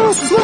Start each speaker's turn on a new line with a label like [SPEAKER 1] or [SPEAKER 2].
[SPEAKER 1] Oh.